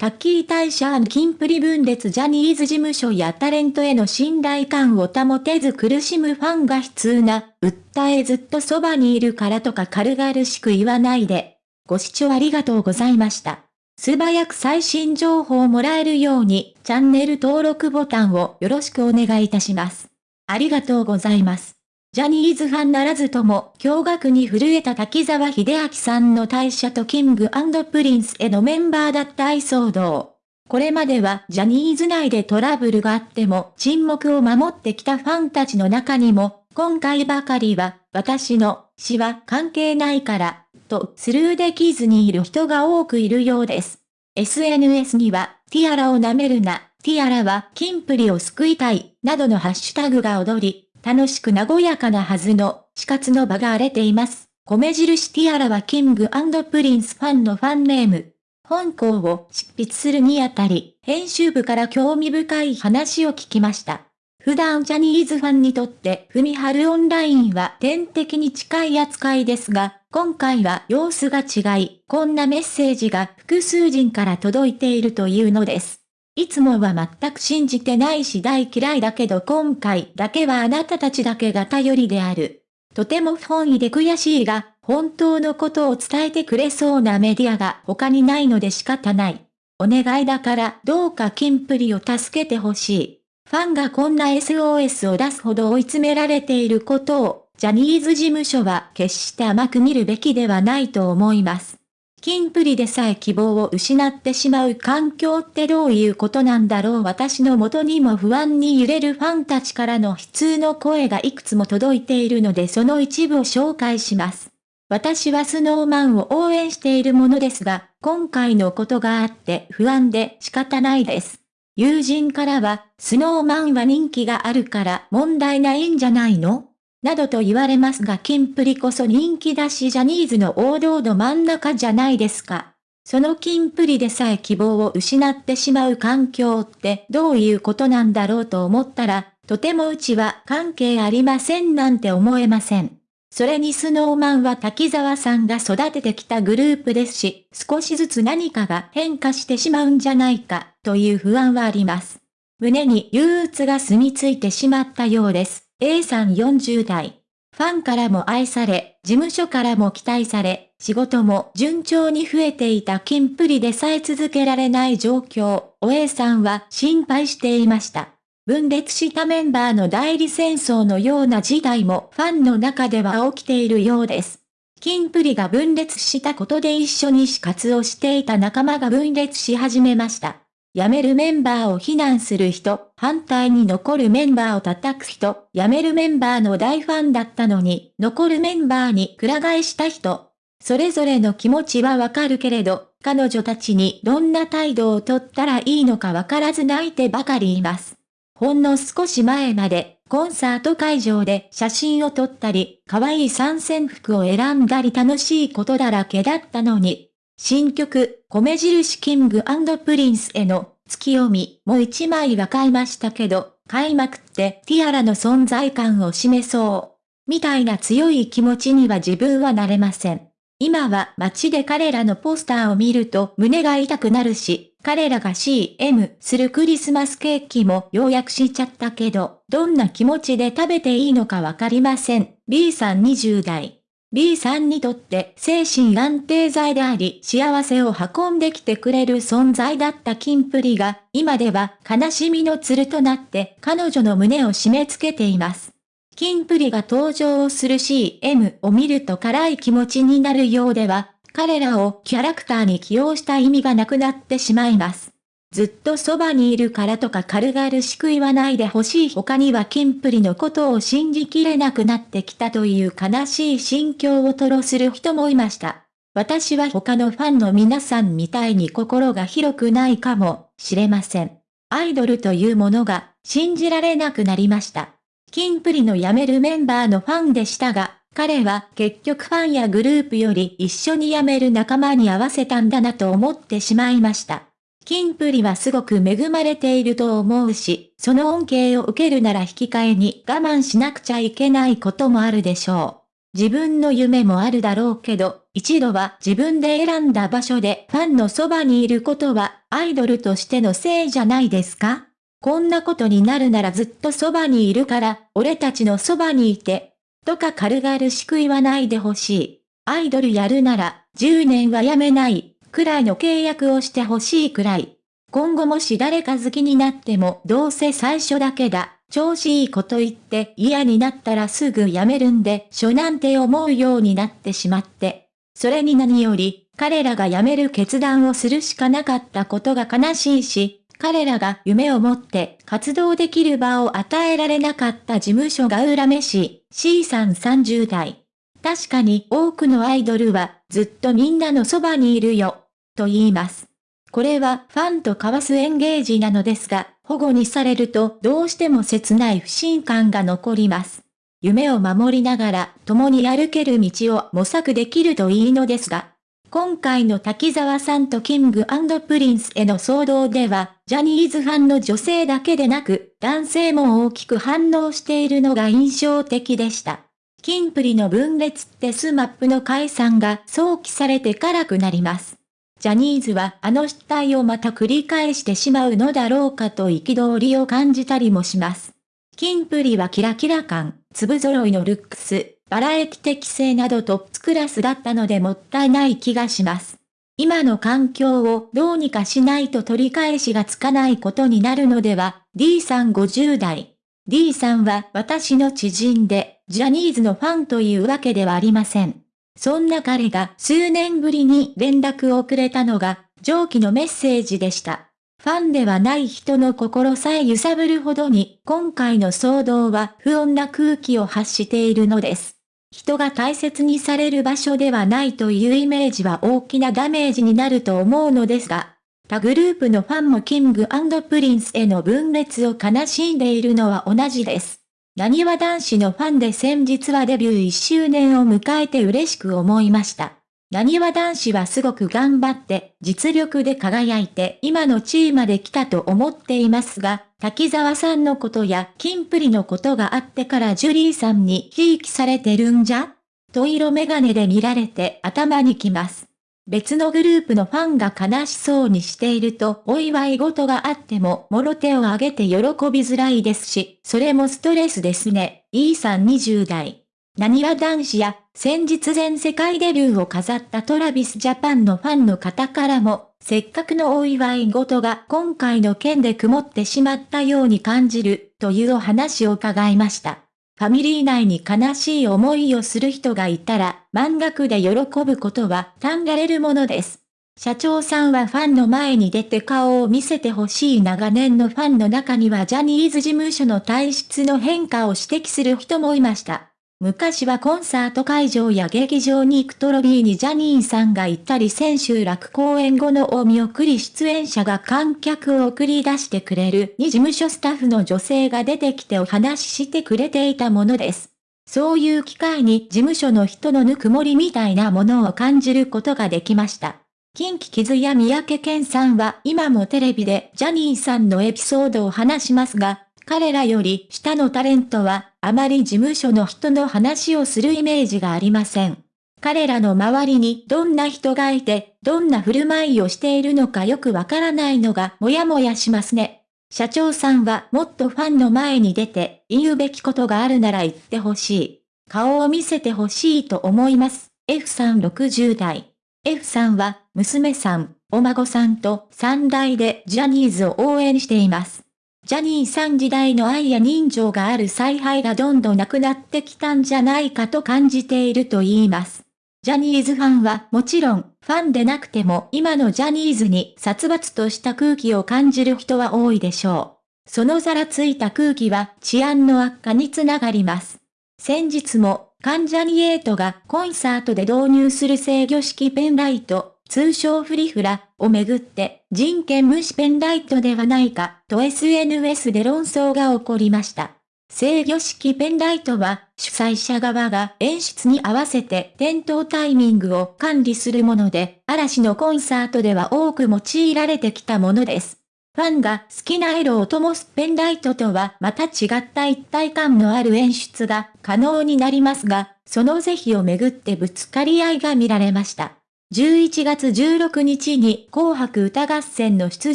タッキー大社キンプリ分裂ジャニーズ事務所やタレントへの信頼感を保てず苦しむファンが悲痛な、訴えずっとそばにいるからとか軽々しく言わないで。ご視聴ありがとうございました。素早く最新情報をもらえるように、チャンネル登録ボタンをよろしくお願いいたします。ありがとうございます。ジャニーズファンならずとも、驚愕に震えた滝沢秀明さんの退社とキングプリンスへのメンバーだった愛騒動。これまではジャニーズ内でトラブルがあっても沈黙を守ってきたファンたちの中にも、今回ばかりは、私の死は関係ないから、とスルーできずにいる人が多くいるようです。SNS には、ティアラを舐めるな、ティアラはキンプリを救いたい、などのハッシュタグが踊り、楽しく和やかなはずの、死活の場が荒れています。米印ティアラはキングプリンスファンのファンネーム。本校を執筆するにあたり、編集部から興味深い話を聞きました。普段ジャニーズファンにとって、ふみはるオンラインは天敵に近い扱いですが、今回は様子が違い、こんなメッセージが複数人から届いているというのです。いつもは全く信じてないし大嫌いだけど今回だけはあなたたちだけが頼りである。とても不本意で悔しいが、本当のことを伝えてくれそうなメディアが他にないので仕方ない。お願いだからどうかキンプリを助けてほしい。ファンがこんな SOS を出すほど追い詰められていることを、ジャニーズ事務所は決して甘く見るべきではないと思います。キンプリでさえ希望を失ってしまう環境ってどういうことなんだろう私の元にも不安に揺れるファンたちからの悲痛の声がいくつも届いているのでその一部を紹介します。私はスノーマンを応援しているものですが、今回のことがあって不安で仕方ないです。友人からは、スノーマンは人気があるから問題ないんじゃないの？などと言われますがキンプリこそ人気だしジャニーズの王道の真ん中じゃないですか。そのキンプリでさえ希望を失ってしまう環境ってどういうことなんだろうと思ったら、とてもうちは関係ありませんなんて思えません。それにスノーマンは滝沢さんが育ててきたグループですし、少しずつ何かが変化してしまうんじゃないか、という不安はあります。胸に憂鬱が住み着いてしまったようです。A さん40代。ファンからも愛され、事務所からも期待され、仕事も順調に増えていたキンプリでさえ続けられない状況、お A さんは心配していました。分裂したメンバーの代理戦争のような事態もファンの中では起きているようです。キンプリが分裂したことで一緒に死活をしていた仲間が分裂し始めました。辞めるメンバーを非難する人、反対に残るメンバーを叩く人、辞めるメンバーの大ファンだったのに、残るメンバーにくら替えした人。それぞれの気持ちはわかるけれど、彼女たちにどんな態度をとったらいいのかわからず泣いてばかりいます。ほんの少し前まで、コンサート会場で写真を撮ったり、可愛い参戦服を選んだり楽しいことだらけだったのに、新曲、米印キングプリンスへの月読みも一枚は買いましたけど、買いまくってティアラの存在感を示そう。みたいな強い気持ちには自分はなれません。今は街で彼らのポスターを見ると胸が痛くなるし、彼らが CM するクリスマスケーキも予約しちゃったけど、どんな気持ちで食べていいのかわかりません。B さん20代。B さんにとって精神安定剤であり幸せを運んできてくれる存在だったキンプリが今では悲しみの鶴となって彼女の胸を締め付けています。キンプリが登場する CM を見ると辛い気持ちになるようでは彼らをキャラクターに起用した意味がなくなってしまいます。ずっとそばにいるからとか軽々しく言わないでほしい他にはキンプリのことを信じきれなくなってきたという悲しい心境を吐露する人もいました。私は他のファンの皆さんみたいに心が広くないかもしれません。アイドルというものが信じられなくなりました。キンプリの辞めるメンバーのファンでしたが、彼は結局ファンやグループより一緒に辞める仲間に合わせたんだなと思ってしまいました。キンプリはすごく恵まれていると思うし、その恩恵を受けるなら引き換えに我慢しなくちゃいけないこともあるでしょう。自分の夢もあるだろうけど、一度は自分で選んだ場所でファンのそばにいることは、アイドルとしてのせいじゃないですか？こんなことになるならずっとそばにいるから、俺たちのそばにいて、とか軽々しく言わないでほしい。アイドルやるなら、10年はやめない、くらいの契約をしてほしいくらい。今後もし誰か好きになってもどうせ最初だけだ。調子いいこと言って嫌になったらすぐ辞めるんでしょなんて思うようになってしまって。それに何より、彼らが辞める決断をするしかなかったことが悲しいし、彼らが夢を持って活動できる場を与えられなかった事務所が恨めしい C さん30代。確かに多くのアイドルはずっとみんなのそばにいるよ、と言います。これはファンと交わすエンゲージなのですが、保護にされるとどうしても切ない不信感が残ります。夢を守りながら共に歩ける道を模索できるといいのですが、今回の滝沢さんとキングプリンスへの騒動では、ジャニーズファンの女性だけでなく、男性も大きく反応しているのが印象的でした。キンプリの分裂ってスマップの解散が想起されて辛くなります。ジャニーズはあの失態をまた繰り返してしまうのだろうかと憤りを感じたりもします。キンプリはキラキラ感、粒揃いのルックス、バラエティ適性などトップクラスだったのでもったいない気がします。今の環境をどうにかしないと取り返しがつかないことになるのでは、D さん50代。D さんは私の知人で、ジャニーズのファンというわけではありません。そんな彼が数年ぶりに連絡をくれたのが、上記のメッセージでした。ファンではない人の心さえ揺さぶるほどに、今回の騒動は不穏な空気を発しているのです。人が大切にされる場所ではないというイメージは大きなダメージになると思うのですが、他グループのファンもキングプリンスへの分裂を悲しんでいるのは同じです。なにわ男子のファンで先日はデビュー1周年を迎えて嬉しく思いました。何は男子はすごく頑張って実力で輝いて今の地位まで来たと思っていますが、滝沢さんのことやキンプリのことがあってからジュリーさんにひいきされてるんじゃ？と色メガネで見られて頭にきます。別のグループのファンが悲しそうにしているとお祝い事があってももろ手を挙げて喜びづらいですし、それもストレスですね。E さん20代。何は男子や先日全世界デビューを飾ったトラビスジャパンのファンの方からも、せっかくのお祝い事が今回の件で曇ってしまったように感じるというお話を伺いました。ファミリー内に悲しい思いをする人がいたら、満額で喜ぶことは単がれるものです。社長さんはファンの前に出て顔を見せてほしい長年のファンの中にはジャニーズ事務所の体質の変化を指摘する人もいました。昔はコンサート会場や劇場に行くトロビーにジャニーさんが行ったり千秋楽公演後のお見送り出演者が観客を送り出してくれるに事務所スタッフの女性が出てきてお話ししてくれていたものです。そういう機会に事務所の人のぬくもりみたいなものを感じることができました。近畿キズや三宅健さんは今もテレビでジャニーさんのエピソードを話しますが、彼らより下のタレントは、あまり事務所の人の話をするイメージがありません。彼らの周りにどんな人がいて、どんな振る舞いをしているのかよくわからないのがもやもやしますね。社長さんはもっとファンの前に出て、言うべきことがあるなら言ってほしい。顔を見せてほしいと思います。F さん60代。F さんは、娘さん、お孫さんと3代でジャニーズを応援しています。ジャニーさん時代の愛や人情がある采配がどんどんなくなってきたんじゃないかと感じていると言います。ジャニーズファンはもちろん、ファンでなくても今のジャニーズに殺伐とした空気を感じる人は多いでしょう。そのざらついた空気は治安の悪化につながります。先日も、関ジャニエイトがコンサートで導入する制御式ペンライト、通称フリフラをめぐって人権無視ペンライトではないかと SNS で論争が起こりました。制御式ペンライトは主催者側が演出に合わせて点灯タイミングを管理するもので、嵐のコンサートでは多く用いられてきたものです。ファンが好きな色を灯すペンライトとはまた違った一体感のある演出が可能になりますが、その是非をめぐってぶつかり合いが見られました。11月16日に紅白歌合戦の出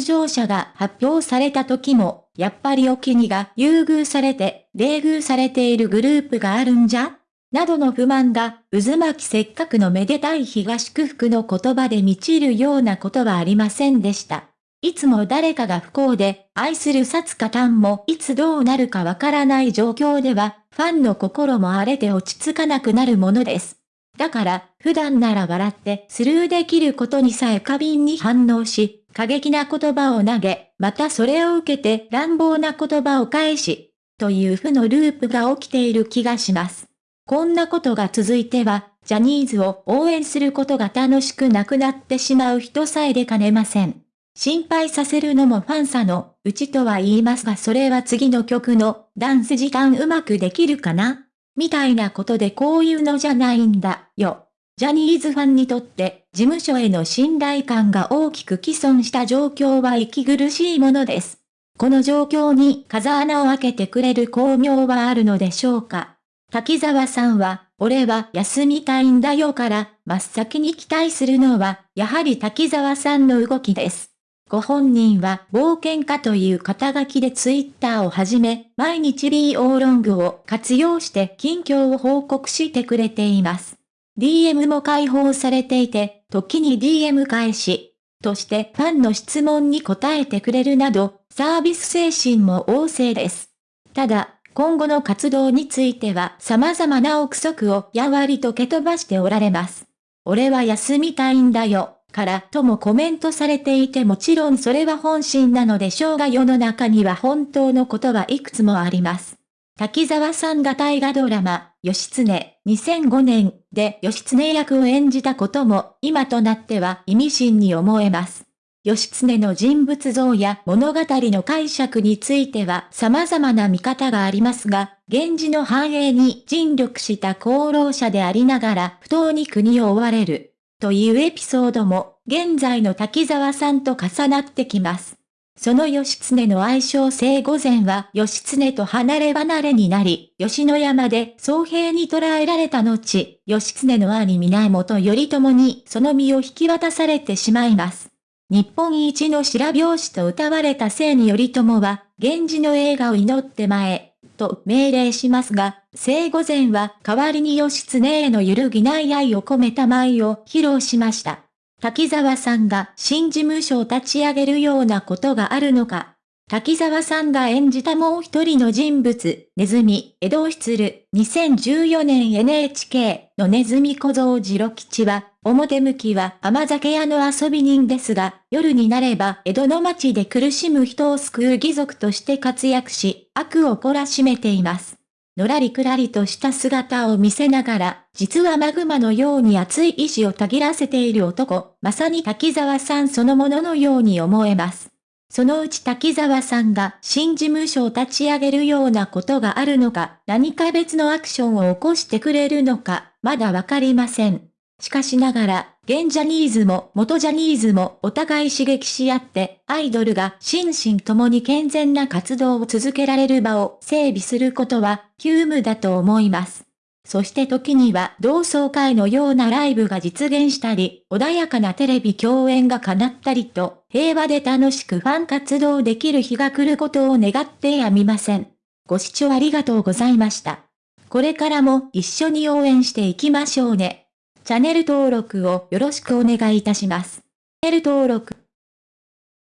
場者が発表された時も、やっぱりお気にが優遇されて、冷遇されているグループがあるんじゃ？などの不満が、渦巻きせっかくのめでたい日が祝福の言葉で満ちるようなことはありませんでした。いつも誰かが不幸で、愛する薩カタンもいつどうなるかわからない状況では、ファンの心も荒れて落ち着かなくなるものです。だから、普段なら笑ってスルーできることにさえ過敏に反応し、過激な言葉を投げ、またそれを受けて乱暴な言葉を返し、という負のループが起きている気がします。こんなことが続いては、ジャニーズを応援することが楽しくなくなってしまう人さえ出かねません。心配させるのもファンさのうちとは言いますがそれは次の曲のダンス時間うまくできるかな？みたいなことでこういうのじゃないんだよ。ジャニーズファンにとって事務所への信頼感が大きく既存した状況は息苦しいものです。この状況に風穴を開けてくれる巧妙はあるのでしょうか。滝沢さんは、俺は休みたいんだよから真っ先に期待するのは、やはり滝沢さんの動きです。ご本人は冒険家という肩書きでツイッターをはじめ、毎日 B オーロングを活用して近況を報告してくれています。DM も開放されていて、時に DM 返し、としてファンの質問に答えてくれるなど、サービス精神も旺盛です。ただ、今後の活動については様々な憶測をやわりと蹴飛ばしておられます。俺は休みたいんだよ。からともコメントされていてもちろんそれは本心なのでしょうが世の中には本当のことはいくつもあります。滝沢さんが大河ドラマ、義経2005年で義経役を演じたことも今となっては意味深に思えます。義経の人物像や物語の解釈については様々な見方がありますが、源氏の繁栄に尽力した功労者でありながら不当に国を追われる。というエピソードも、現在の滝沢さんと重なってきます。その義経の愛称聖御前は義経と離れ離れになり、吉野山で総兵に捕らえられた後、義経の兄源頼朝にその身を引き渡されてしまいます。日本一の白拍子と歌われた聖に頼朝は、源氏の映画を祈って前、と命令しますが、聖御前は代わりに義経への揺るぎない愛を込めた舞を披露しました。滝沢さんが新事務所を立ち上げるようなことがあるのか。滝沢さんが演じたもう一人の人物、ネズミ、江戸を出る、2014年 NHK のネズミ小僧次郎吉は、表向きは甘酒屋の遊び人ですが、夜になれば江戸の町で苦しむ人を救う義族として活躍し、悪を懲らしめています。のらりくらりとした姿を見せながら、実はマグマのように熱い意志をたぎらせている男、まさに滝沢さんそのもののように思えます。そのうち滝沢さんが新事務所を立ち上げるようなことがあるのか、何か別のアクションを起こしてくれるのか、まだわかりません。しかしながら、現ジャニーズも元ジャニーズもお互い刺激し合って、アイドルが心身ともに健全な活動を続けられる場を整備することは、急務だと思います。そして時には同窓会のようなライブが実現したり、穏やかなテレビ共演が叶ったりと、平和で楽しくファン活動できる日が来ることを願ってやみません。ご視聴ありがとうございました。これからも一緒に応援していきましょうね。チャンネル登録をよろしくお願いいたします。チャンネル登録